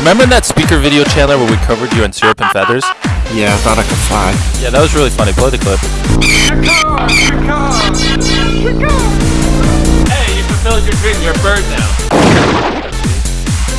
Remember that speaker video, Chandler, where we covered you in syrup and feathers? Yeah, I thought I could fly. Yeah, that was really funny. Play the clip. Hey, you fulfilled your dream. You're a bird now.